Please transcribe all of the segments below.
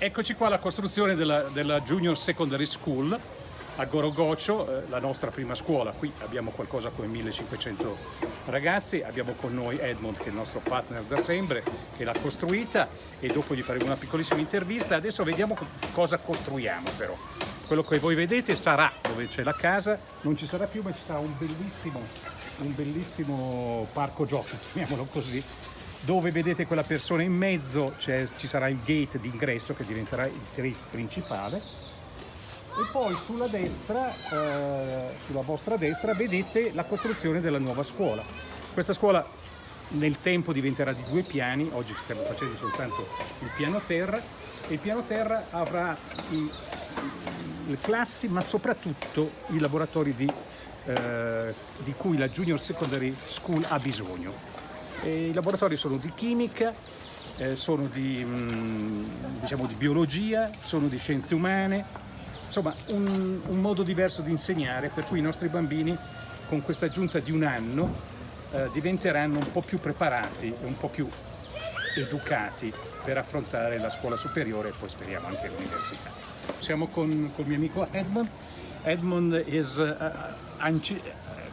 Eccoci qua alla costruzione della, della Junior Secondary School a Gorogocio, eh, la nostra prima scuola. Qui abbiamo qualcosa come 1500 ragazzi, abbiamo con noi Edmond che è il nostro partner da sempre, che l'ha costruita e dopo gli faremo una piccolissima intervista. Adesso vediamo cosa costruiamo però. Quello che voi vedete sarà dove c'è la casa, non ci sarà più ma ci sarà un bellissimo, un bellissimo parco giochi, chiamiamolo così, dove vedete quella persona in mezzo ci sarà il gate d'ingresso che diventerà il gate principale e poi sulla destra, eh, sulla vostra destra, vedete la costruzione della nuova scuola. Questa scuola nel tempo diventerà di due piani, oggi stiamo facendo soltanto il piano terra e il piano terra avrà i, le classi ma soprattutto i laboratori di, eh, di cui la Junior Secondary School ha bisogno. E I laboratori sono di chimica, eh, sono di, mh, mm, diciamo, di, biologia, sono di scienze umane, insomma un, un, modo diverso di insegnare per cui i nostri bambini con questa aggiunta di un anno eh, diventeranno un po' più preparati e un po' più educati per affrontare la scuola superiore e poi speriamo anche l'università. Siamo con, il mio amico Edmond. Edmond is, uh,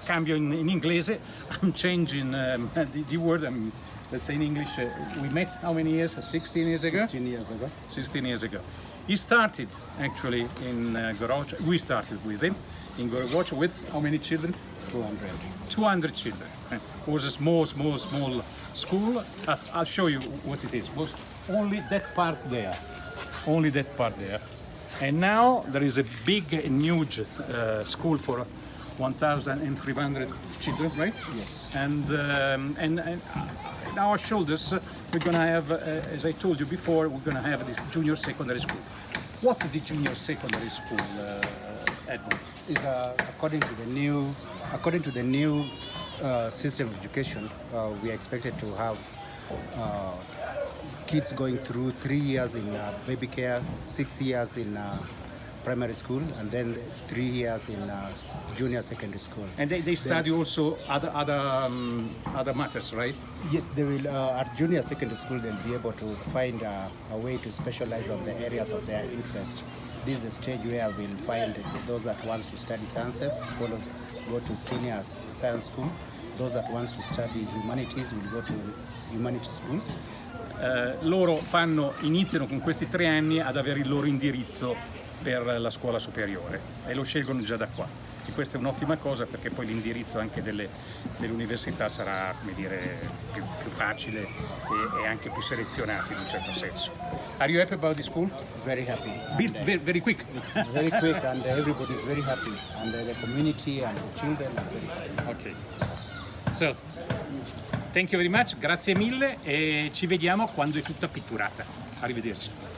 cambio in, in inglese, I'm changing um, the, the, word, um, let's say in English, uh, we met how many years? 16 years ago? 16 years ago. 16 years ago. He started actually in uh, Goroch, we started with him in Goroch with how many children? 200. 200 children. It was a small, small, small school. I'll show you what it is. It was only that part there. Only that part there. And now there is a big and huge uh, school for 1,300 children, right? Yes. And, um, and, and on our shoulders, uh, we're going to have, uh, as I told you before, we're going to have this junior secondary school. What's the junior secondary school, uh, Edmund? Is uh, according to the new, according to the new uh, system of education, uh, we are expected to have kids going through three years in baby care, six years in primary school and then three years in uh, junior secondary school. And they, they study then, also other other um, other matters, right? Yes, they will. Uh, at junior secondary school, they'll be able to find uh, a way to specialize on the areas of their interest. This is the stage where we'll find those that wants to study sciences, follow, go to senior science school. Those that wants to study humanities will go to humanities schools. Uh, loro fanno, iniziano con questi tre anni ad avere il loro indirizzo per la scuola superiore e lo scelgono già da qua. E questa è un'ottima cosa perché poi l'indirizzo anche dell'università sarà dire, più, più, facile e, e, anche più selezionato in un certo senso. Are you happy about the school? Very happy. Built very, very quick. It's very quick and everybody is very happy and the community and the children are very happy. Okay. So, thank you very much, grazie mille e ci vediamo quando è tutta pitturata. Arrivederci.